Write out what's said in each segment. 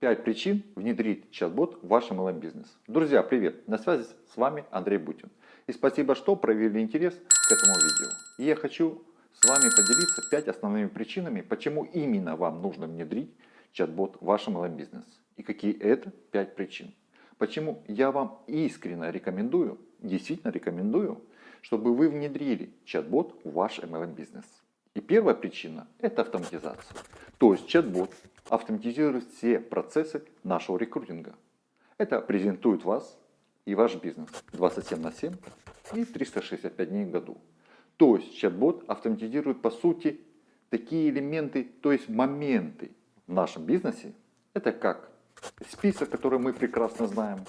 5 причин внедрить чат-бот в ваш MLM-бизнес. Друзья, привет! На связи с вами Андрей Бутин. И спасибо, что проявили интерес к этому видео. И я хочу с вами поделиться 5 основными причинами, почему именно вам нужно внедрить чат-бот в ваш MLM-бизнес. И какие это 5 причин. Почему я вам искренне рекомендую, действительно рекомендую, чтобы вы внедрили чат-бот в ваш MLM-бизнес. И первая причина – это автоматизация. То есть чат-бот автоматизирует все процессы нашего рекрутинга. Это презентует вас и ваш бизнес 27 на 7 и 365 дней в году. То есть чат-бот автоматизирует по сути такие элементы, то есть моменты в нашем бизнесе. Это как список, который мы прекрасно знаем.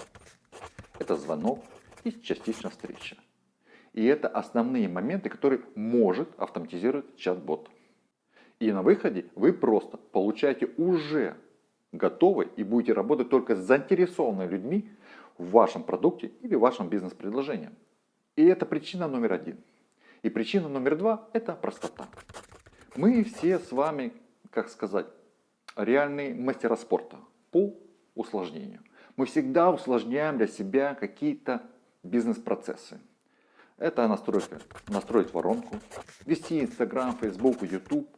Это звонок и частично встреча. И это основные моменты, которые может автоматизировать чат-бот. И на выходе вы просто получаете уже готовый и будете работать только с заинтересованными людьми в вашем продукте или вашем бизнес-предложении. И это причина номер один. И причина номер два – это простота. Мы все с вами, как сказать, реальные мастера спорта по усложнению. Мы всегда усложняем для себя какие-то бизнес-процессы. Это настройка, настроить воронку, вести Инстаграм, Фейсбук, Ютуб,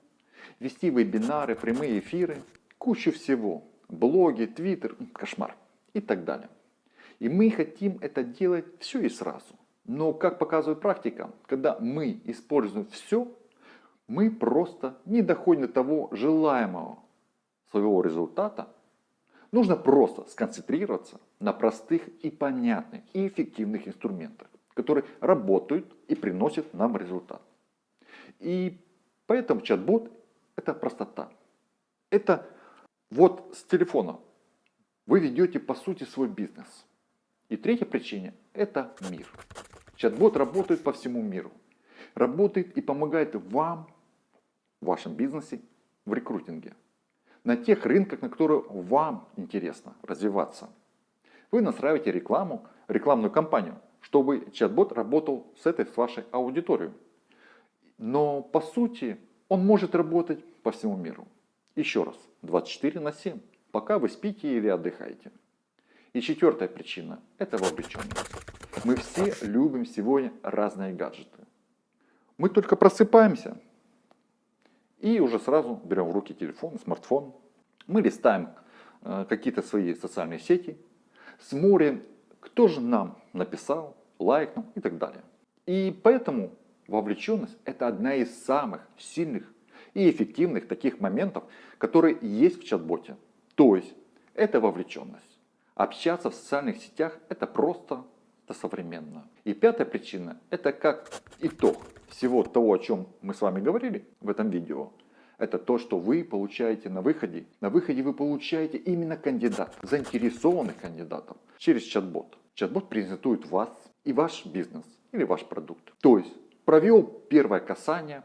вести вебинары, прямые эфиры, кучу всего, блоги, твиттер, кошмар. И так далее. И мы хотим это делать все и сразу. Но, как показывает практика, когда мы используем все, мы просто не доходим до того желаемого своего результата. Нужно просто сконцентрироваться на простых и понятных и эффективных инструментах которые работают и приносят нам результат. И поэтому чат-бот это простота. Это вот с телефона вы ведете по сути свой бизнес. И третья причина это мир. Чат-бот работает по всему миру. Работает и помогает вам в вашем бизнесе в рекрутинге. На тех рынках, на которые вам интересно развиваться. Вы настраиваете рекламу, рекламную кампанию чтобы чат-бот работал с этой, с вашей аудиторией. Но по сути он может работать по всему миру. Еще раз, 24 на 7, пока вы спите или отдыхаете. И четвертая причина – это вовлеченность. Мы все любим сегодня разные гаджеты. Мы только просыпаемся и уже сразу берем в руки телефон, смартфон. Мы листаем э, какие-то свои социальные сети, смотрим кто же нам написал, лайкнул и так далее. И поэтому вовлеченность это одна из самых сильных и эффективных таких моментов, которые есть в чат-боте. То есть это вовлеченность. Общаться в социальных сетях это просто это современно. И пятая причина это как итог всего того, о чем мы с вами говорили в этом видео это то, что вы получаете на выходе. На выходе вы получаете именно кандидатов, заинтересованных кандидатов через чат-бот. Чат-бот презентует вас и ваш бизнес или ваш продукт. То есть провел первое касание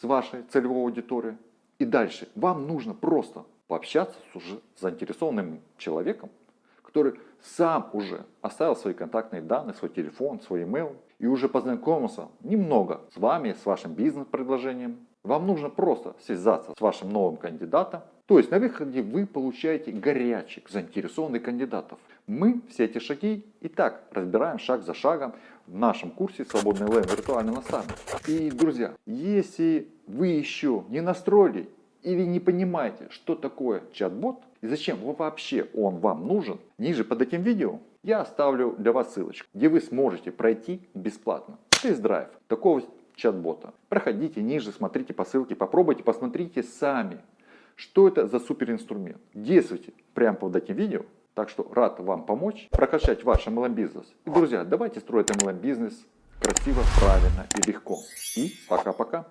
с вашей целевой аудиторией. И дальше вам нужно просто пообщаться с уже заинтересованным человеком, который сам уже оставил свои контактные данные, свой телефон, свой email и уже познакомился немного с вами, с вашим бизнес-предложением, вам нужно просто связаться с вашим новым кандидатом. То есть на выходе вы получаете горячих, заинтересованных кандидатов. Мы все эти шаги и так разбираем шаг за шагом в нашем курсе «Свободный ЛМ. Виртуальный наставник». И, друзья, если вы еще не настроили или не понимаете, что такое чат-бот и зачем вообще он вам нужен, ниже под этим видео я оставлю для вас ссылочку, где вы сможете пройти бесплатно тест-драйв такого чат-бота. Проходите ниже, смотрите по ссылке, попробуйте, посмотрите сами, что это за суперинструмент. Действуйте прямо под этим видео. Так что рад вам помочь прокачать ваш MLM-бизнес. И, друзья, давайте строить MLM-бизнес красиво, правильно и легко. И пока-пока.